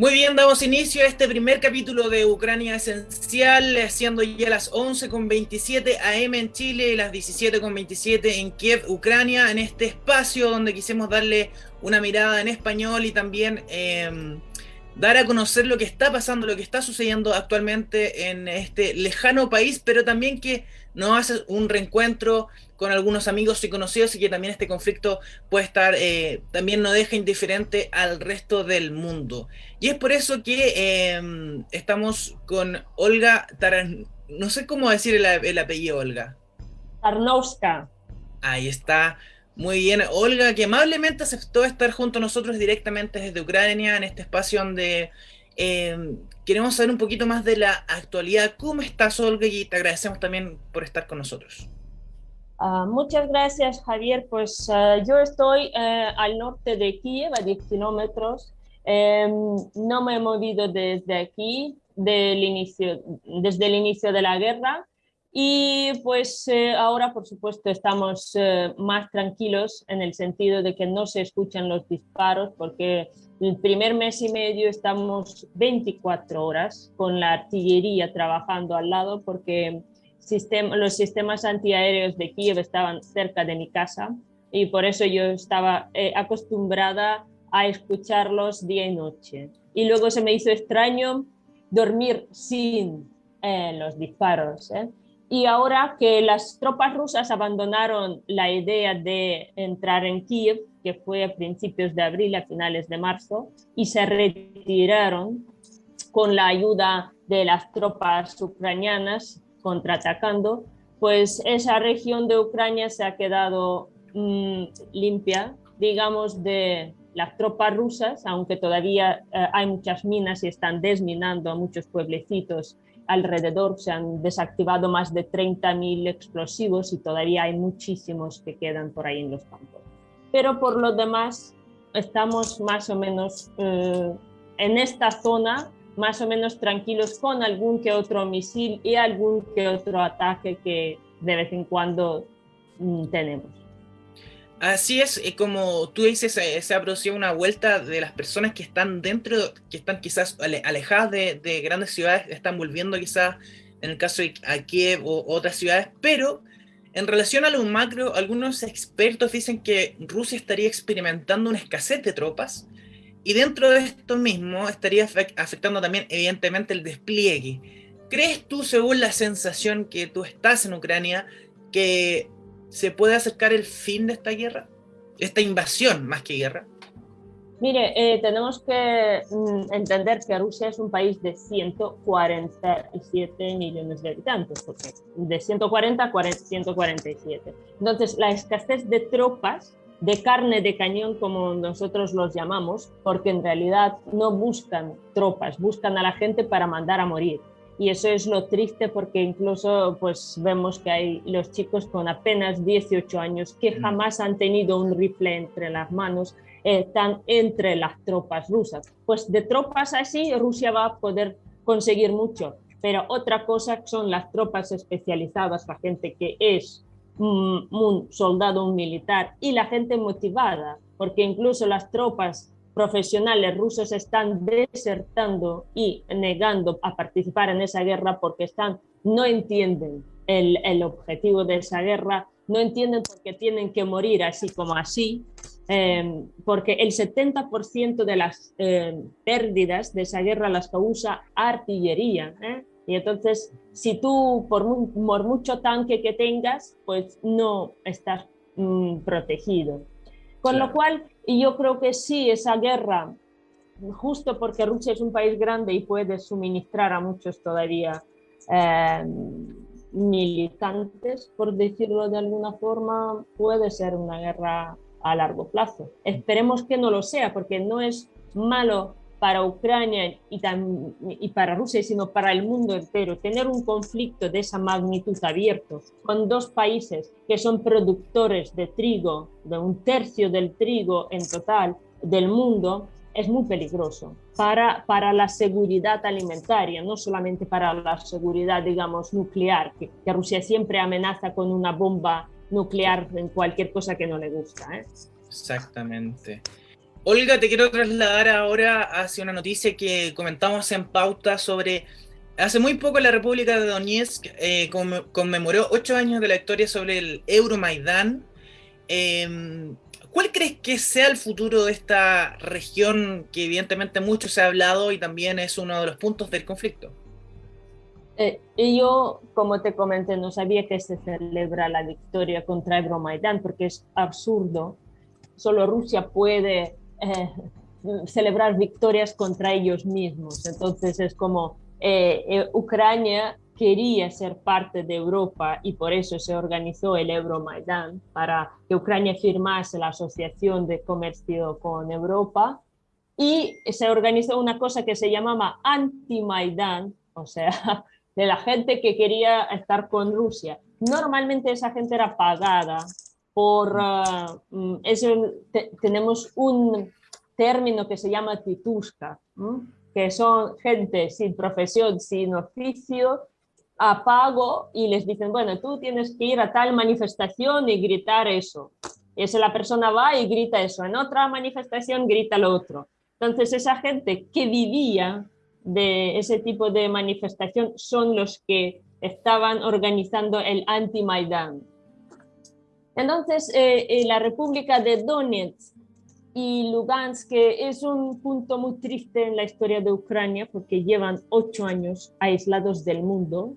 Muy bien, damos inicio a este primer capítulo de Ucrania Esencial, siendo ya las 11.27 am en Chile y las 17.27 en Kiev, Ucrania, en este espacio donde quisimos darle una mirada en español y también em, dar a conocer lo que está pasando, lo que está sucediendo actualmente en este lejano país, pero también que nos hace un reencuentro con algunos amigos y conocidos y que también este conflicto puede estar, eh, también no deja indiferente al resto del mundo. Y es por eso que em, estamos con Olga Taran... No sé cómo decir el, apellido, Olga. Tarnowska. Ahí está. Muy bien, Olga, que amablemente aceptó estar junto a nosotros directamente desde Ucrania, en este espacio donde em, queremos saber un poquito más de la actualidad. ¿Cómo estás, Olga? Y te agradecemos también por estar con nosotros. Ah, muchas gracias, Javier. Pues ah, yo estoy eh, al norte de Kiev, a 10 kilómetros. Em, no me he movido desde aquí, desde el inicio de la guerra. Y pues eh, ahora, por supuesto, estamos eh, más tranquilos en el sentido de que no se escuchan los disparos, porque el primer mes y medio estamos 24 horas con la artillería trabajando al lado, porque los sistemas antiaéreos de Kiev estaban cerca de mi casa y por eso yo estaba eh, acostumbrada a escucharlos día y noche. Y luego se me hizo extraño dormir sin eh, los disparos. Y ahora que las tropas rusas abandonaron la idea de entrar en Kiev, que fue a principios de abril, a finales de marzo, y se retiraron con la ayuda de las tropas ucranianas contraatacando, pues esa región de Ucrania se ha quedado mm, limpia, digamos, de las tropas rusas, aunque todavía eh, hay muchas minas y están desminando a muchos pueblecitos alrededor, se han desactivado más de 30.000 explosivos y todavía hay muchísimos que quedan por ahí en los campos. Pero por lo demás, estamos más o menos eh, en esta zona más o menos tranquilos con algún que otro misil y algún que otro ataque que de vez en cuando mm, tenemos. Así es, como tú dices, se ha producido una vuelta de las personas que están dentro, que están quizás alejadas de, grandes ciudades, están volviendo quizás, en el caso de Kiev o otras ciudades, pero en relación a lo macro, algunos expertos dicen que Rusia estaría experimentando una escasez de tropas, y dentro de esto mismo estaría afectando también evidentemente el despliegue. ¿Crees tú, según la sensación que tú estás en Ucrania, que se puede acercar el fin de esta guerra? Esta invasión más que guerra. Mire, eh, tenemos que mm, entender que Rusia es un país de 147 millones de habitantes, porque de 140 a 147. Entonces, la escasez de tropas de carne de cañón, como nosotros los llamamos, porque en realidad no buscan tropas, buscan a la gente para mandar a morir. Y eso es lo triste porque incluso pues vemos que hay los chicos con apenas 18 años que mm. jamás han tenido un rifle entre las manos, están entre las tropas rusas. Pues de tropas así Rusia va a poder conseguir mucho, pero otra cosa son las tropas especializadas, la gente que es un, soldado, un militar y la gente motivada, porque incluso las tropas profesionales rusos están desertando y negando a participar en esa guerra porque están, no entienden el, el objetivo de esa guerra, no entienden por qué tienen que morir así como así, eh, porque el 70% de las eh, pérdidas de esa guerra las causa artillería. ¿eh? Y entonces, si tú, por, mucho tanque que tengas, pues no estás mm, protegido. Con lo cual, yo creo que sí, esa guerra, justo porque Rusia es un país grande y puede suministrar a muchos todavía eh, militantes, por decirlo de alguna forma, puede ser una guerra a largo plazo. Esperemos que no lo sea, porque no es malo para Ucrania y, para Rusia, sino para el mundo entero. Tener un conflicto de esa magnitud abierto con dos países que son productores de trigo, de un tercio del trigo en total del mundo, es muy peligroso para, para la seguridad alimentaria, no solamente para la seguridad, digamos, nuclear, que, Rusia siempre amenaza con una bomba nuclear en cualquier cosa que no le gusta. ¿eh? Exactamente. Olga, te quiero trasladar ahora hacia una noticia que comentamos en pauta sobre... Hace muy poco la República de Donetsk eh, conmemoró ocho años de la historia sobre el Euromaidán. Em, ¿Cuál crees que sea el futuro de esta región que evidentemente mucho se ha hablado y también es uno de los puntos del conflicto? Eh, yo, como te comenté, no sabía que se celebra la victoria contra Euromaidán porque es absurdo. Solo Rusia puede eh, celebrar victorias contra ellos mismos. Entonces es como eh, eh, Ucrania quería ser parte de Europa y por eso se organizó el Euromaidan para que Ucrania firmase la asociación de comercio con Europa y se organizó una cosa que se llamaba anti-Maidan, o sea, de la gente que quería estar con Rusia. Normalmente esa gente era pagada por, uh, eso, tenemos un término que se llama titushka, que son gente sin profesión, sin oficio, a pago y les dicen, bueno, tú tienes que ir a tal manifestación y gritar eso. Y esa la persona va y grita eso, en otra manifestación grita lo otro. Entonces esa gente que vivía de ese tipo de manifestación son los que estaban organizando el anti-Maidan. Entonces, eh, eh, la República de Donetsk y Lugansk, que es un punto muy triste en la historia de Ucrania porque llevan ocho años aislados del mundo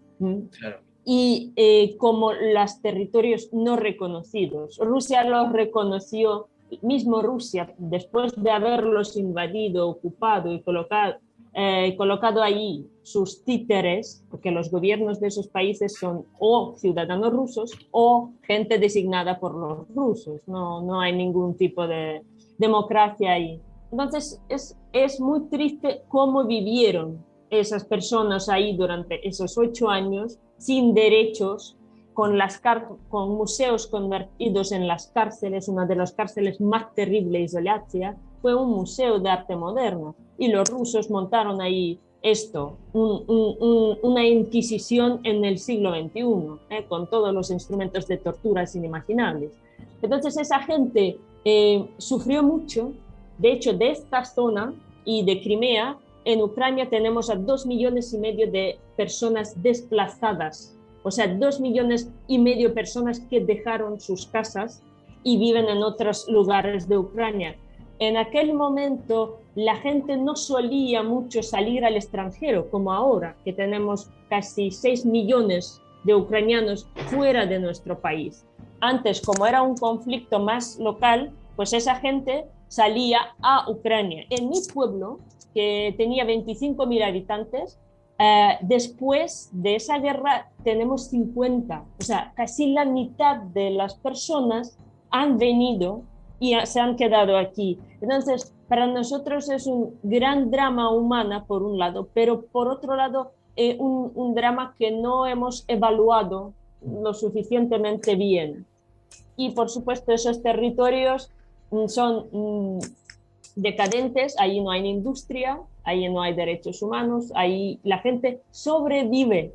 y eh, como los territorios no reconocidos. Rusia los reconoció, mismo Rusia, después de haberlos invadido, ocupado y colocado, eh, colocado allí sus títeres, porque los gobiernos de esos países son o ciudadanos rusos o gente designada por los rusos, no, no hay ningún tipo de, democracia ahí. Entonces es, es muy triste cómo vivieron esas personas ahí durante esos ocho años sin derechos, con, las con museos convertidos en las cárceles, una de las cárceles más terribles de Latvia, fue un museo de arte moderno y los rusos montaron ahí esto, una inquisición en el siglo XXI, eh, con todos los instrumentos de tortura inimaginables. Entonces esa gente eh, sufrió mucho. De hecho, de esta zona y de Crimea, en Ucrania tenemos a dos millones y medio de personas desplazadas, o sea, dos millones y medio de personas que dejaron sus casas y viven en otros lugares de Ucrania. En aquel momento la gente no solía mucho salir al extranjero, como ahora, que tenemos casi 6 millones de ucranianos fuera de nuestro país. Antes, como era un conflicto más local, pues esa gente salía a Ucrania. En mi pueblo, que tenía 25.000 habitantes, eh, después de esa guerra tenemos 50, o sea, casi la mitad de las personas han venido y se han quedado aquí. Entonces, para nosotros es un gran drama humana, por un lado, pero por otro lado, eh, un, un drama que no hemos evaluado lo suficientemente bien. Y por supuesto esos territorios mm, son mm, decadentes, ahí no hay industria, ahí no hay derechos humanos, ahí la gente sobrevive.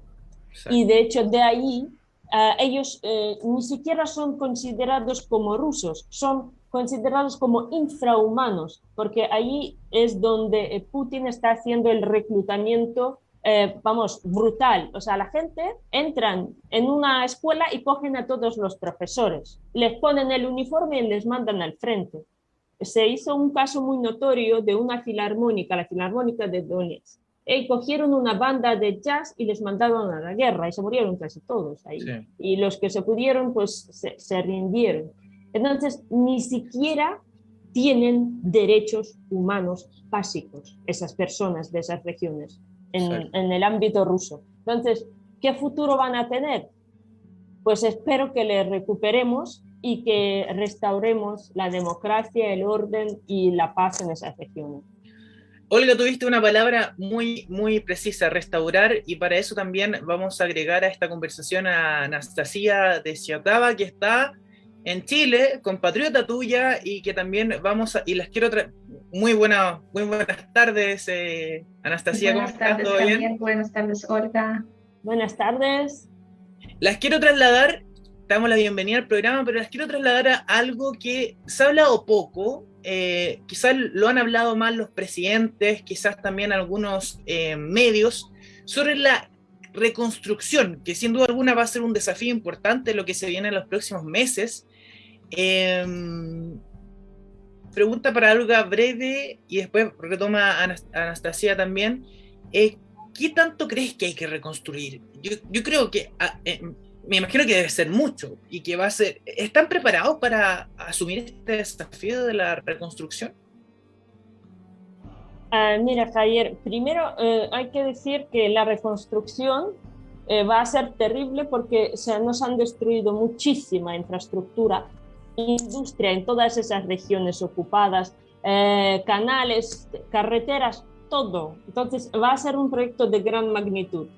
Y de hecho de ahí ah, ellos eh, ni siquiera son considerados como rusos, son considerados como infrahumanos, porque ahí es donde eh, Putin está haciendo el reclutamiento eh, vamos, brutal. O sea, la gente entran en una escuela y cogen a todos los profesores, les ponen el uniforme y les mandan al frente. Se hizo un caso muy notorio de una filarmónica, la filarmónica de Donetsk. Y cogieron una banda de jazz y les mandaron a la guerra y se murieron casi todos ahí. Y los que se pudieron, pues se, se rindieron. Entonces, ni siquiera tienen derechos humanos básicos esas personas de esas regiones en, el ámbito ruso. Entonces, ¿qué futuro van a tener? Pues espero que le recuperemos y que restauremos la democracia, el orden y la paz en esas regiones. Olga, tuviste una palabra muy, muy precisa, restaurar, y para eso también vamos a agregar a esta conversación a Anastasia de Ciotava, que está en Chile, compatriota tuya, y que también vamos a, y las quiero muy, buena, muy buenas tardes, eh, Anastasia. Buenas tardes también, buenas tardes, Olga. Buenas tardes. Las quiero trasladar damos la bienvenida al programa, pero les quiero trasladar a algo que se ha hablado poco, eh, quizás lo han hablado más los presidentes, quizás también algunos eh, medios, sobre la reconstrucción, que sin duda alguna va a ser un desafío importante lo que se viene en los próximos meses. Em, pregunta para Olga breve y después retoma Anastasia también. Eh, ¿Qué tanto crees que hay que reconstruir? Yo, creo que ah, me imagino que debe ser mucho y que va a ser. ¿Están preparados para asumir este desafío de la reconstrucción? Ah, mira, Javier, primero eh, hay que decir que la reconstrucción eh, va a ser terrible porque se nos han destruido muchísima infraestructura, industria en todas esas regiones ocupadas, eh, canales, carreteras, todo. Entonces va a ser un proyecto de gran magnitud.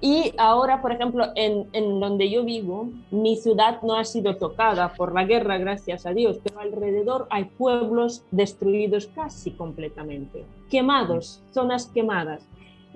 Y ahora, por ejemplo, en, en, donde yo vivo, mi ciudad no ha sido tocada por la guerra, gracias a Dios, pero alrededor hay pueblos destruidos casi completamente, quemados, zonas quemadas.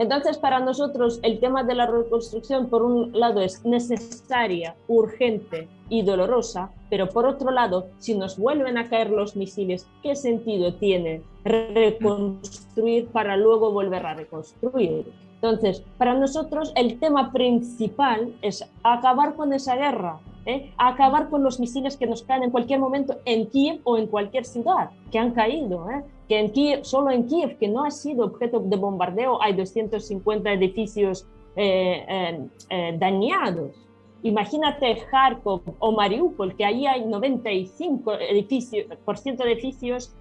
Entonces, para nosotros el tema de la reconstrucción, por un lado, es necesaria, urgente y dolorosa, pero por otro lado, si nos vuelven a caer los misiles, ¿qué sentido tiene reconstruir para luego volver a reconstruir? Entonces, para nosotros el tema principal es acabar con esa guerra, ¿eh? acabar con los misiles que nos caen en cualquier momento en Kiev o en cualquier ciudad que han caído. ¿eh? Que en Kiev, solo en Kiev, que no ha sido objeto de bombardeo, hay 250 edificios eh, dañados. Imagínate Kharkov o Mariupol, que ahí hay 95 edificios, por ciento de edificios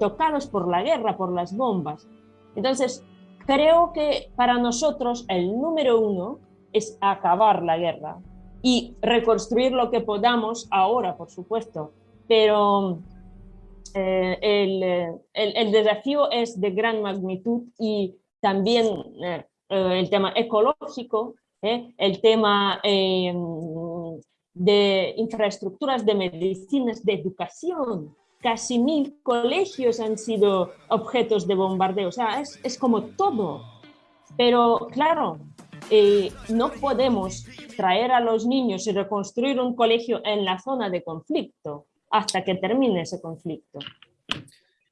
tocados por la guerra, por las bombas. Entonces, Creo que para nosotros el número uno es acabar la guerra y reconstruir lo que podamos ahora, por supuesto, pero eh, el, el, desafío es de gran magnitud y también eh, el tema ecológico, eh, el tema de infraestructuras de medicinas, de educación, casi mil colegios han sido objetos de bombardeo, o sea, es, es como todo. Pero claro, eh, no podemos traer a los niños y reconstruir un colegio en la zona de conflicto hasta que termine ese conflicto.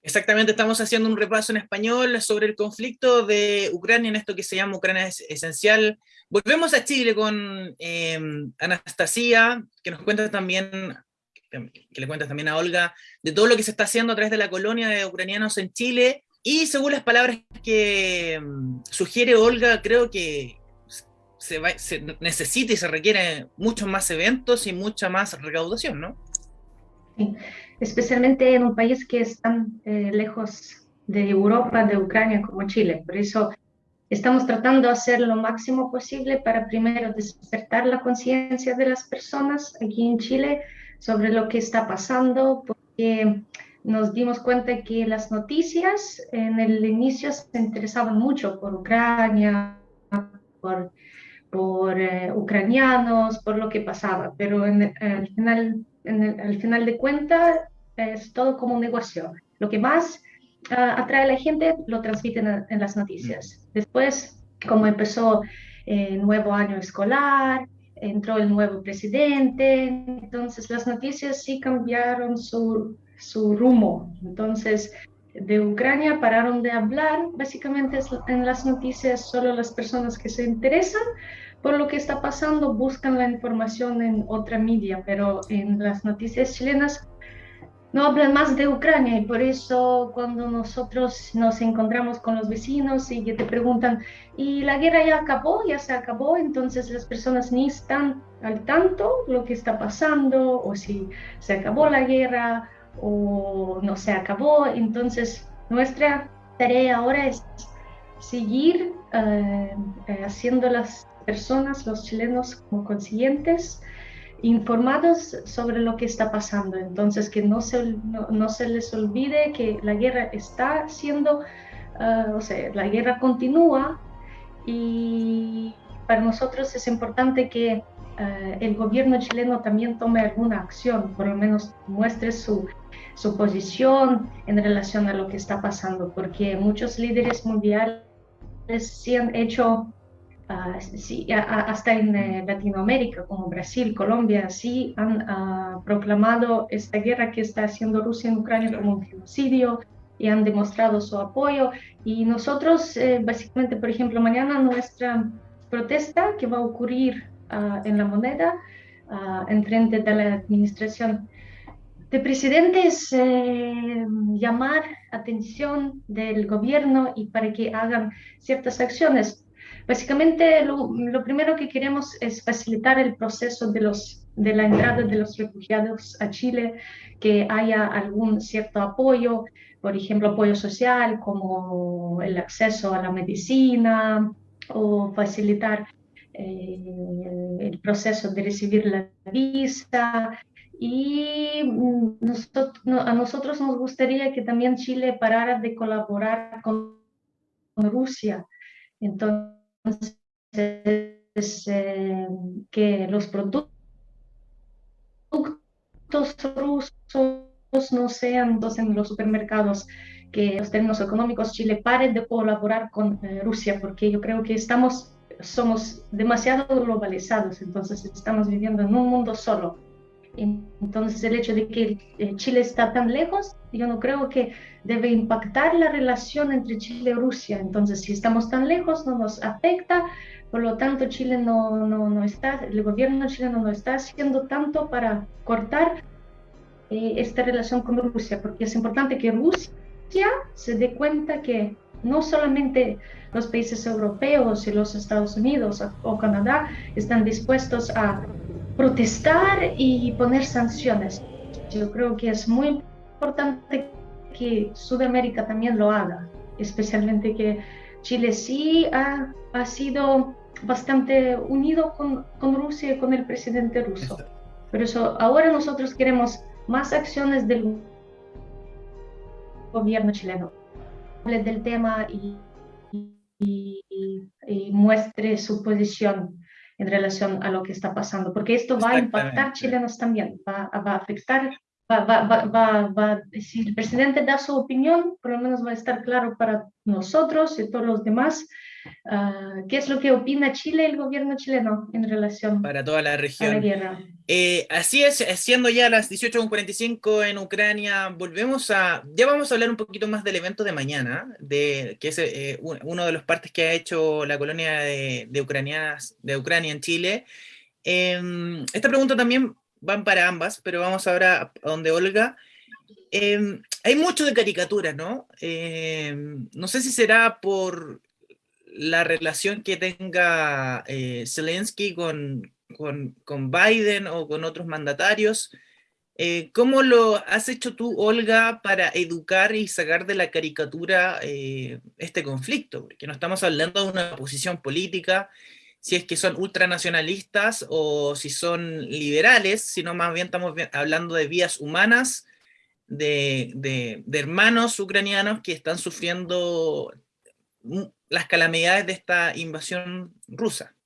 Exactamente, estamos haciendo un repaso en español sobre el conflicto de Ucrania en esto que se llama Ucrania Esencial. Volvemos a Chile con eh, Anastasia, que nos cuenta también que le cuentas también a Olga, de todo lo que se está haciendo a través de la colonia de ucranianos en Chile. Y según las palabras que mm, sugiere Olga, creo que se, necesita y se requiere muchos más eventos y mucha más recaudación, ¿no? especialmente en un país que es tan eh, lejos de Europa, de Ucrania como Chile. Por eso estamos tratando de hacer lo máximo posible para primero despertar la conciencia de las personas aquí en Chile sobre lo que está pasando, porque nos dimos cuenta que las noticias en el inicio se interesaban mucho por Ucrania, por, por eh, ucranianos, por lo que pasaba, pero en, al, final, en al final de cuentas es todo como un negocio. Lo que más ah, atrae a la gente lo transmiten en, las noticias. Después, como empezó el nuevo año escolar, entró el nuevo presidente, entonces las noticias sí cambiaron su, su rumbo. Entonces, de Ucrania pararon de hablar, básicamente en las noticias solo las personas que se interesan por lo que está pasando buscan la información en otra media, pero en las noticias chilenas no hablan más de Ucrania y por eso cuando nosotros nos encontramos con los vecinos y que te preguntan, ¿y la guerra ya acabó? ¿Ya se acabó? Entonces las personas ni están al tanto lo que está pasando o si se acabó la guerra o no se acabó. Entonces nuestra tarea ahora es seguir eh, eh, haciendo las personas, los chilenos como conscientes informados sobre lo que está pasando. Entonces, que no se, no, se les olvide que la guerra está siendo, ah, o sea, la guerra continúa y para nosotros es importante que ah, el gobierno chileno también tome alguna acción, por lo menos muestre su, su posición en relación a lo que está pasando, porque muchos líderes mundiales sí han hecho Ah, sí, hasta en eh, Latinoamérica, como Brasil, Colombia, sí han ah, proclamado esta guerra que está haciendo Rusia en Ucrania como un genocidio y han demostrado su apoyo. Y nosotros, eh, básicamente, por ejemplo, mañana nuestra protesta que va a ocurrir ah, en la moneda, en frente de la administración. De presidente, es eh, llamar atención del gobierno y para que hagan ciertas acciones Básicamente, lo, primero que queremos es facilitar el proceso de, los, de la entrada de los refugiados a Chile, que haya algún cierto apoyo, por ejemplo, apoyo social, como el acceso a la medicina o facilitar eh, el proceso de recibir la visa. Y mm, a nosotros nos gustaría que también Chile parara de colaborar con Rusia. Entonces, entonces, eh, que los productos rusos no sean dos en los supermercados, que los términos económicos Chile pare de colaborar con eh, Rusia, porque yo creo que estamos, somos demasiado globalizados, entonces estamos viviendo en un mundo solo. Entonces el hecho de que eh, Chile está tan lejos, yo no creo que debe impactar la relación entre Chile y Rusia. Entonces si estamos tan lejos no nos afecta, por lo tanto Chile no, no, no está, el gobierno chileno no está haciendo tanto para cortar eh, esta relación con Rusia, porque es importante que Rusia se dé cuenta que no solamente los países europeos y los Estados Unidos o Canadá están dispuestos a protestar y poner sanciones. Yo creo que es muy importante que Sudamérica también lo haga, especialmente que Chile sí ha, ha sido bastante unido con, con, Rusia y con el presidente ruso. Por eso ahora nosotros queremos más acciones del gobierno chileno. Hable del tema y, y, y muestre su posición en relación a lo que está pasando, porque esto va a impactar chilenos también, va, va a afectar, va, va, va, va, si el presidente da su opinión, por lo menos va a estar claro para nosotros y todos los demás Ah, ¿Qué es lo que opina Chile el gobierno chileno en relación para toda la región? Eh, así es, siendo ya las 18.45 en Ucrania, volvemos a, ya vamos a hablar un poquito más del evento de mañana, de, que es eh, uno de los partes que ha hecho la colonia de, de, ucranianas, de Ucrania en Chile. Em, esta pregunta también van para ambas, pero vamos ahora a donde Olga. Em, hay mucho de caricaturas, ¿no? Em, no sé si será por la relación que tenga eh, Zelensky con, con, Biden o con otros mandatarios. Eh, ¿Cómo lo has hecho tú, Olga, para educar y sacar de la caricatura eh, este conflicto? Porque no estamos hablando de una posición política, si es que son ultranacionalistas o si son liberales, sino más bien estamos hablando de vías humanas, de, de hermanos ucranianos que están sufriendo las calamidades de esta invasión rusa?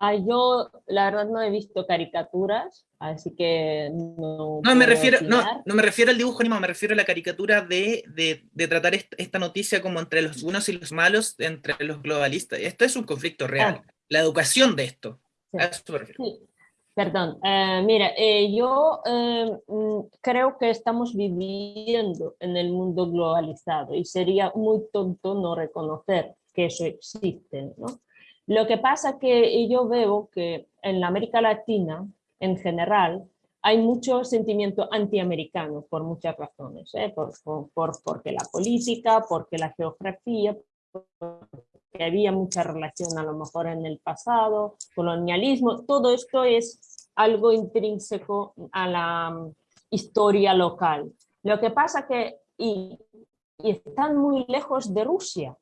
Ah, yo la verdad no he visto caricaturas, así que no... No me, refiero, no, no, me refiero al dibujo animado, me refiero a la caricatura de, de, de tratar esta, noticia como entre los buenos y los malos, entre los globalistas. Esto es un conflicto real, ah. la educación de esto. A eso me refiero. Sí. Perdón, eh, mira, eh, yo eh, mm, creo que estamos viviendo en el mundo globalizado y sería muy tonto no reconocer que eso existe. ¿no? Lo que pasa que yo veo que en la América Latina, en general, hay mucho sentimiento antiamericano por muchas razones, por, por, porque la política, porque la geografía, que había mucha relación a lo mejor en el pasado, colonialismo, todo esto es algo intrínseco a la mm, historia local. Lo que pasa que y, están muy lejos de Rusia,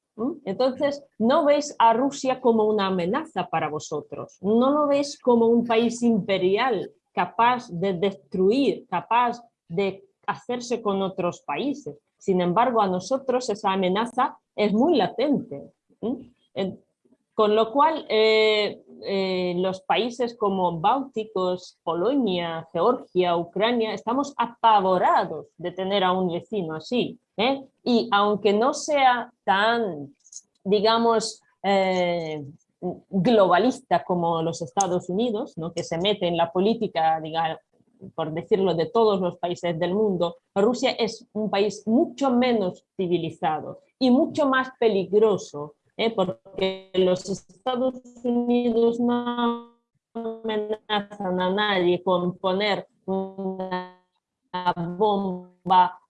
entonces no veis a Rusia como una amenaza para vosotros, no lo veis como un país imperial capaz de destruir, capaz de hacerse con otros países. Sin embargo, a nosotros esa amenaza es muy latente. Con lo cual, eh, eh, los países como Bálticos, Polonia, Georgia, Ucrania, estamos apavorados de tener a un vecino así. ¿eh? Y aunque no sea tan, digamos, globalista como los Estados Unidos, ¿no? que se mete en la política, digamos, por decirlo, de todos los países del mundo, Rusia es un país mucho menos civilizado y mucho más peligroso, ¿eh? porque los Estados Unidos no amenazan a nadie con poner una bomba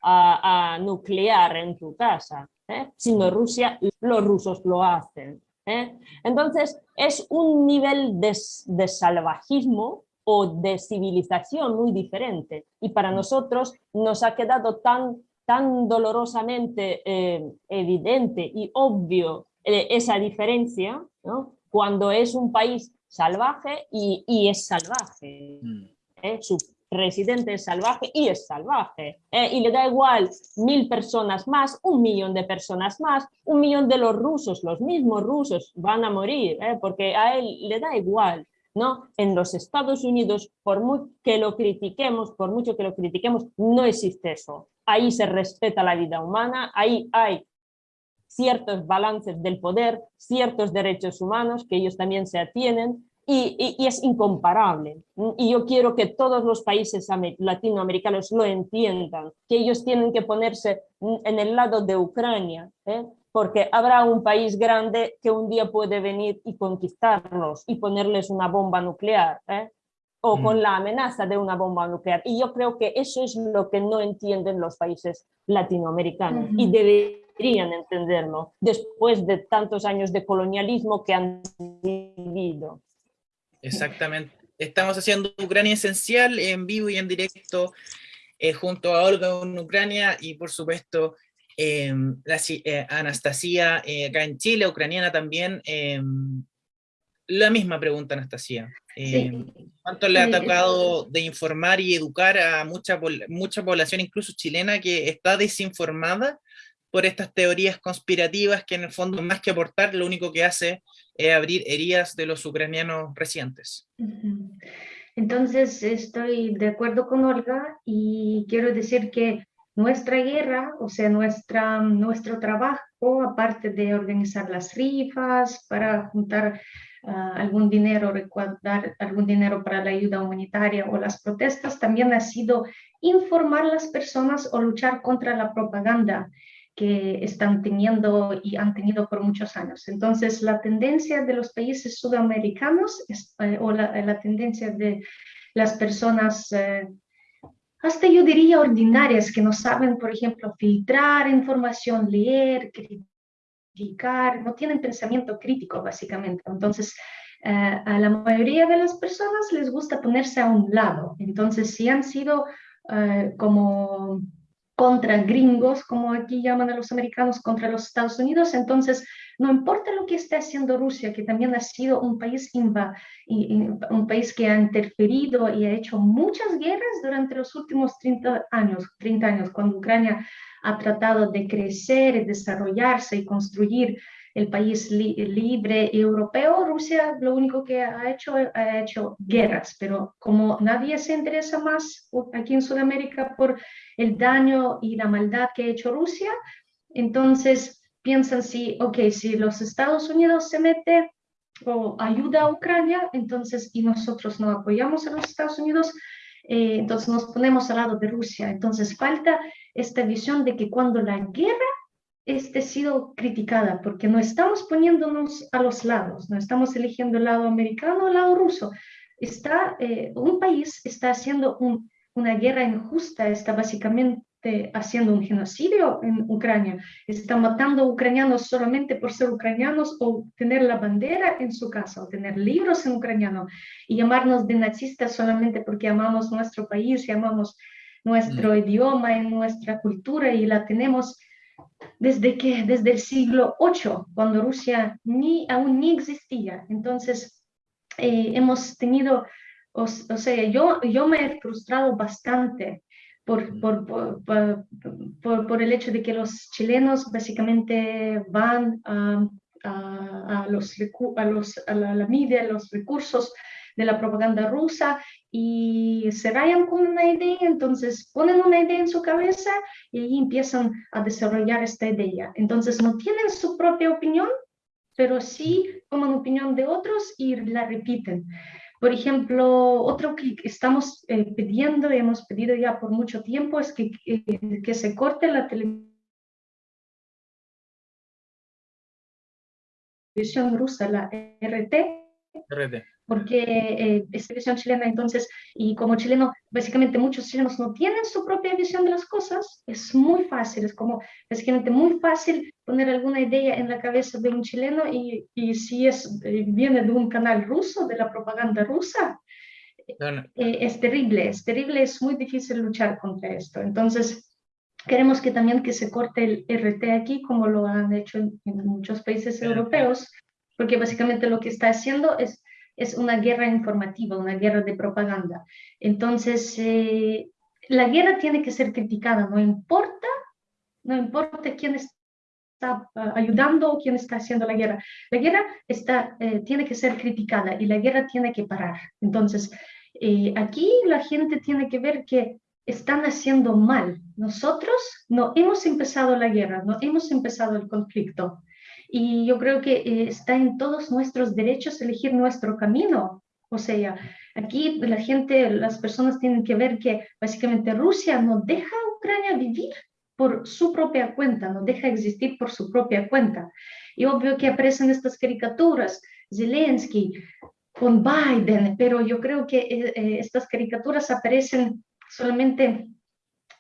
nuclear en tu casa, ¿eh? sino Rusia, los rusos lo hacen. ¿eh? Entonces es un nivel de, de salvajismo o de civilización muy diferente. Y para nosotros nos ha quedado tan, tan dolorosamente eh, evidente y obvio eh, esa diferencia, ¿no? cuando es un país salvaje y, y es salvaje. Mm. ¿eh? Su residente es salvaje y es salvaje. y le da igual mil personas más, un millón de personas más, un millón de los rusos, los mismos rusos van a morir, porque a él le da igual. ¿No? En los Estados Unidos, por muy que lo critiquemos, por mucho que lo critiquemos, no existe eso. Ahí se respeta la vida humana, ahí hay ciertos balances del poder, ciertos derechos humanos que ellos también se atienen y, es incomparable. Y yo quiero que todos los países latinoamericanos lo entiendan, que ellos tienen que ponerse en el lado de Ucrania, ¿eh? Porque habrá un país grande que un día puede venir y conquistarlos y ponerles una bomba nuclear, ¿eh? o mm. con la amenaza de una bomba nuclear. Y yo creo que eso es lo que no entienden los países latinoamericanos y deberían entenderlo después de tantos años de colonialismo que han vivido. Exactamente. Estamos haciendo Ucrania Esencial en vivo y en directo eh, junto a Olga en Ucrania y por supuesto Em, la, eh, Anastasia, eh, acá en Chile, ucraniana también, em, la misma pregunta, Anastasia. Em, ¿Cuánto le ha tocado de informar y educar a mucha, mucha población, incluso chilena, que está desinformada por estas teorías conspirativas que en el fondo, más que aportar, lo único que hace es abrir heridas de los ucranianos recientes? Entonces, estoy de acuerdo con Olga y quiero decir que nuestra guerra, o sea, nuestra, nuestro trabajo, aparte de organizar las rifas para juntar ah, algún dinero, recaudar algún dinero para la ayuda humanitaria o las protestas, también ha sido informar a las personas o luchar contra la propaganda que están teniendo y han tenido por muchos años. Entonces, la tendencia de los países sudamericanos eh, o la, tendencia de las personas eh, hasta yo diría ordinarias, que no saben, por ejemplo, filtrar información, leer, criticar, no tienen pensamiento crítico, básicamente. Entonces, eh, a la mayoría de las personas les gusta ponerse a un lado. Entonces, si han sido eh, como contra gringos, como aquí llaman a los americanos, contra los Estados Unidos, entonces no importa lo que esté haciendo Rusia, que también ha sido un país, un país que ha interferido y ha hecho muchas guerras durante los últimos 30 años, 30 años cuando Ucrania ha tratado de crecer, desarrollarse y construir el país libre europeo, Rusia lo único que ha hecho, ha hecho guerras, pero como nadie se interesa más aquí en Sudamérica por el daño y la maldad que ha hecho Rusia, entonces piensan si, ok, si los Estados Unidos se mete o ayuda a Ucrania, entonces, y nosotros no apoyamos a los Estados Unidos, eh, entonces nos ponemos al lado de Rusia. Entonces falta esta visión de que cuando la guerra esté sido criticada, porque no estamos poniéndonos a los lados, no estamos eligiendo el lado americano o el lado ruso. Está, eh, un país está haciendo una guerra injusta, está básicamente haciendo un genocidio en Ucrania, está matando a ucranianos solamente por ser ucranianos o tener la bandera en su casa o tener libros en ucraniano y llamarnos de nazistas solamente porque amamos nuestro país y amamos nuestro mm. idioma y nuestra cultura y la tenemos desde que desde el siglo VIII, cuando Rusia ni aún ni existía. Entonces eh, hemos tenido, o, o, sea, yo, yo me he frustrado bastante por, por, por, por, el hecho de que los chilenos básicamente van a, a, los, a, los, a la, la media, a los recursos de la propaganda rusa y se rayan con una idea, entonces ponen una idea en su cabeza y ahí empiezan a desarrollar esta idea. Entonces no tienen su propia opinión, pero sí toman opinión de otros y la repiten. Por ejemplo, otro que estamos eh, pidiendo y hemos pedido ya por mucho tiempo es que, que se corte la televisión rusa, la RT, porque eh, es televisión chilena, entonces, y como chileno, básicamente muchos chilenos no tienen su propia visión de las cosas, es muy fácil, es como básicamente muy fácil poner alguna idea en la cabeza de un chileno y, y si es, eh, viene de un canal ruso, de la propaganda rusa, eh, es terrible, es terrible, es muy difícil luchar contra esto. Entonces, Queremos que también que se corte el RT aquí, como lo han hecho en, muchos países europeos, porque básicamente lo que está haciendo es, es una guerra informativa, una guerra de propaganda. Entonces, eh, la guerra tiene que ser criticada, no importa, no importa quién está ah, ayudando o quién está haciendo la guerra. La guerra está, eh, tiene que ser criticada y la guerra tiene que parar. Entonces, eh, aquí la gente tiene que ver que están haciendo mal. Nosotros no hemos empezado la guerra, no hemos empezado el conflicto. Y yo creo que eh, está en todos nuestros derechos elegir nuestro camino. O sea, aquí la gente, las personas tienen que ver que básicamente Rusia no deja a Ucrania vivir por su propia cuenta, no deja existir por su propia cuenta. Y obvio que aparecen estas caricaturas, Zelensky con Biden, pero yo creo que eh, eh, estas caricaturas aparecen solamente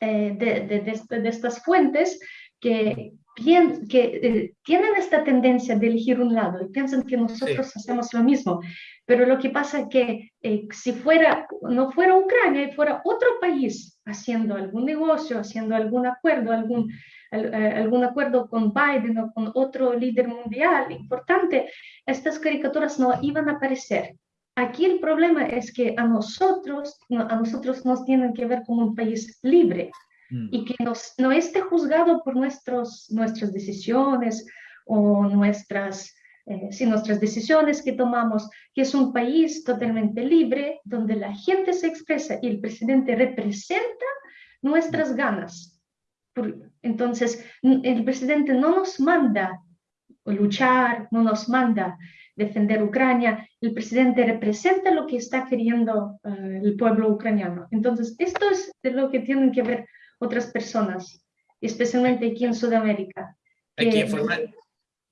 eh, de, estas fuentes que, que eh, tienen esta tendencia de elegir un lado y piensan que nosotros hacemos lo mismo. Pero lo que pasa es que eh, si fuera, no fuera Ucrania y fuera otro país haciendo algún negocio, haciendo algún acuerdo, algún, algún acuerdo con Biden o con otro líder mundial importante, estas caricaturas no iban a aparecer. Aquí el problema es que a nosotros, a nosotros nos tienen que ver como un país libre mm. y que nos, no esté juzgado por nuestros, nuestras decisiones o nuestras, eh, nuestras decisiones que tomamos, que es un país totalmente libre, donde la gente se expresa y el presidente representa nuestras ganas. entonces, el presidente no nos manda luchar, no nos manda defender Ucrania, el presidente representa lo que está queriendo eh, el pueblo ucraniano. Entonces, esto es de lo que tienen que ver otras personas, especialmente aquí en Sudamérica. Hay que,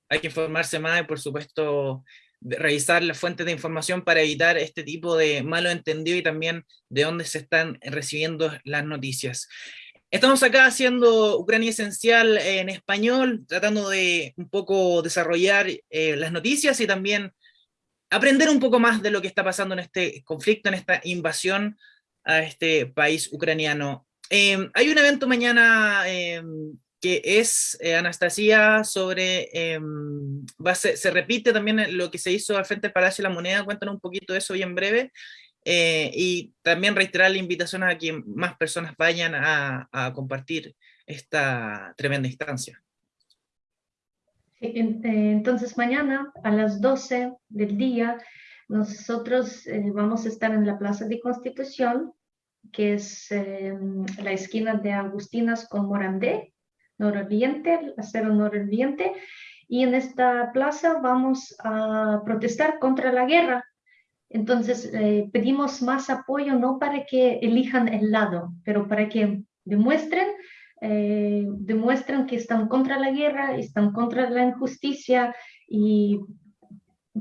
hay que informarse más y, por supuesto, revisar las fuentes de información para evitar este tipo de malo entendido y también de dónde se están recibiendo las noticias. Estamos acá haciendo Ucrania Esencial en español, tratando de un poco desarrollar eh, las noticias y también aprender un poco más de lo que está pasando en este conflicto, en esta invasión a este país ucraniano. Em, hay un evento mañana em, que es, eh, Anastasia, sobre, em, se, repite también lo que se hizo al frente del Palacio de la Moneda, cuéntanos un poquito de eso bien breve, eh, y también reiterar la invitación a que más personas vayan a, compartir esta tremenda instancia. Eh, entonces mañana a las 12 del día nosotros eh, vamos a estar en la Plaza de Constitución, que es la esquina de Agustinas con Morandé, nororiente, acero nororiente, y en esta plaza vamos a protestar contra la guerra entonces, eh, pedimos más apoyo no para que elijan el lado, pero para que demuestren, eh, demuestren que están contra la guerra, están contra la injusticia y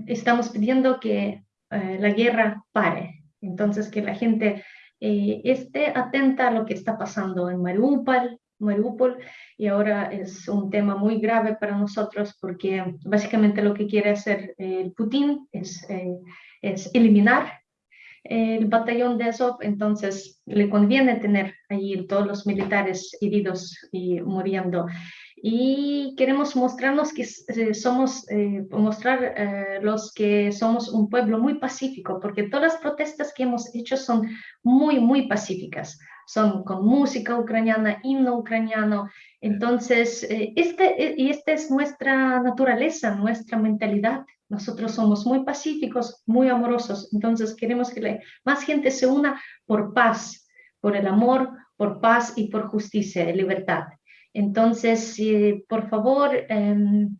estamos pidiendo que eh, la guerra pare. Entonces, que la gente esté atenta a lo que está pasando en Mariupol, Mariupol y ahora es un tema muy grave para nosotros porque básicamente lo que quiere hacer el Putin es es eliminar el batallón de Azov, entonces le conviene tener ahí todos los militares heridos y muriendo. Y queremos mostrarnos que eh, somos, eh, mostrar eh, los que somos un pueblo muy pacífico, porque todas las protestas que hemos hecho son muy, muy pacíficas. Son con música ucraniana, himno ucraniano. Entonces, este, y esta es nuestra naturaleza, nuestra mentalidad. Nosotros somos muy pacíficos, muy amorosos, entonces queremos que más gente se una por paz, por el amor, por paz y por justicia y libertad. Entonces, por favor, em,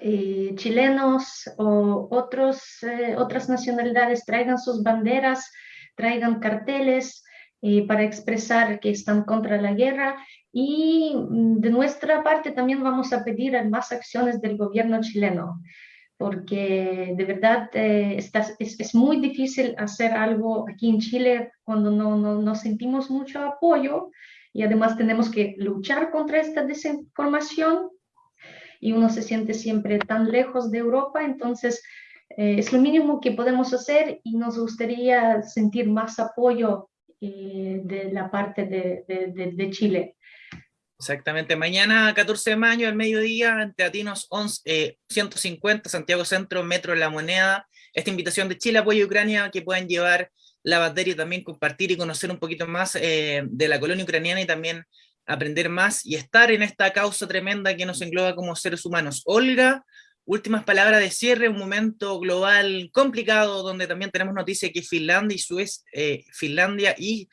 eh, chilenos o otros, eh, otras nacionalidades traigan sus banderas, traigan carteles para expresar que están contra la guerra. Y mm, de nuestra parte también vamos a pedir más acciones del gobierno chileno, porque de verdad eh, es, muy difícil hacer algo aquí en Chile cuando no, no, sentimos mucho apoyo y además tenemos que luchar contra esta desinformación y uno se siente siempre tan lejos de Europa, entonces eh, es lo mínimo que podemos hacer y nos gustaría sentir más apoyo eh, de la parte de, de, de Chile. Exactamente, mañana 14 de mayo, al mediodía, en Teatinos 11, 150, Santiago Centro, Metro La Moneda, esta invitación de Chile, apoyo a Ucrania, que puedan llevar la batería y también compartir y conocer un poquito más eh, de la colonia ucraniana y también aprender más y estar en esta causa tremenda que nos engloba como seres humanos. Olga, últimas palabras de cierre, un momento global complicado donde también tenemos noticia que Finlandia y Suez, eh, Finlandia y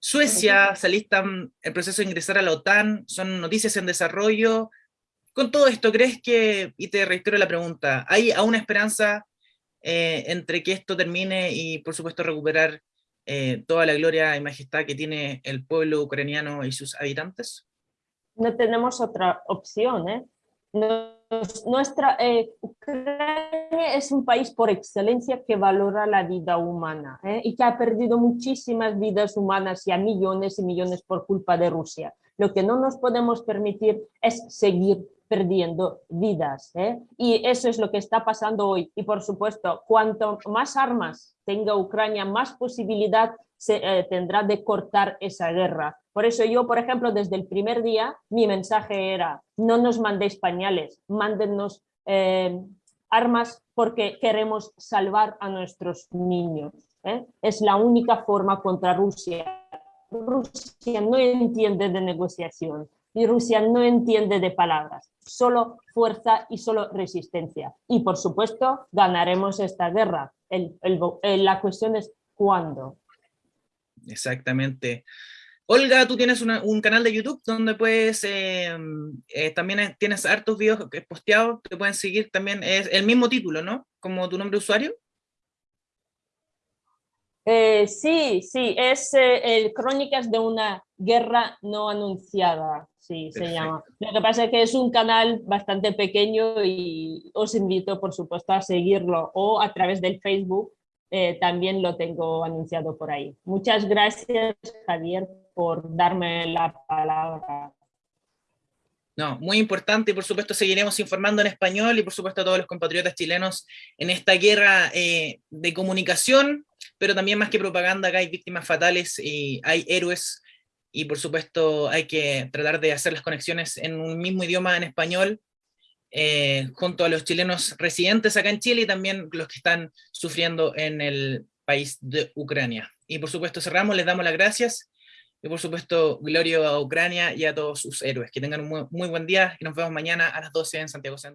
Suecia se alistan el proceso de ingresar a la OTAN, son noticias en desarrollo. Con todo esto, ¿crees que, y te reitero la pregunta, hay aún esperanza eh, entre que esto termine y por supuesto recuperar eh, toda la gloria y majestad que tiene el pueblo ucraniano y sus habitantes? No tenemos otra opción, ¿eh? nuestra, Ucrania es un país por excelencia que valora la vida humana y que ha perdido muchísimas vidas humanas y a millones y millones por culpa de Rusia. Lo que no nos podemos permitir es seguir perdiendo vidas. ¿eh? Y eso es lo que está pasando hoy. Y por supuesto, cuanto más armas tenga Ucrania, más posibilidad se, tendrá de cortar esa guerra. Por eso yo, por ejemplo, desde el primer día, mi mensaje era, no nos mandéis pañales, mándennos eh, armas porque queremos salvar a nuestros niños. ¿eh? Es la única forma contra Rusia. Rusia no entiende de negociación y Rusia no entiende de palabras, solo fuerza y solo resistencia. Y por supuesto ganaremos esta guerra. la cuestión es cuándo. Exactamente. Olga, tú tienes un canal de YouTube donde puedes, eh, eh, también tienes hartos videos posteados, te pueden seguir también, es el mismo título, ¿no? Como tu nombre usuario. Eh, sí, sí, es el Crónicas de una guerra no anunciada, sí, se llama. Lo que pasa es que es un canal bastante pequeño y os invito, por supuesto, a seguirlo o a través del Facebook, también lo tengo anunciado por ahí. Muchas gracias, Javier, por darme la palabra. No, muy importante y por supuesto seguiremos informando en español y por supuesto a todos los compatriotas chilenos en esta guerra eh, de comunicación, pero también más que propaganda, acá hay víctimas fatales y hay héroes y por supuesto hay que tratar de hacer las conexiones en un mismo idioma en español eh, junto a los chilenos residentes acá en Chile y también los que están sufriendo en el país de Ucrania. Y por supuesto cerramos, les damos las gracias y por supuesto, gloria a Ucrania y a todos sus héroes. Que tengan un muy, buen día y nos vemos mañana a las 12 en Santiago Centro.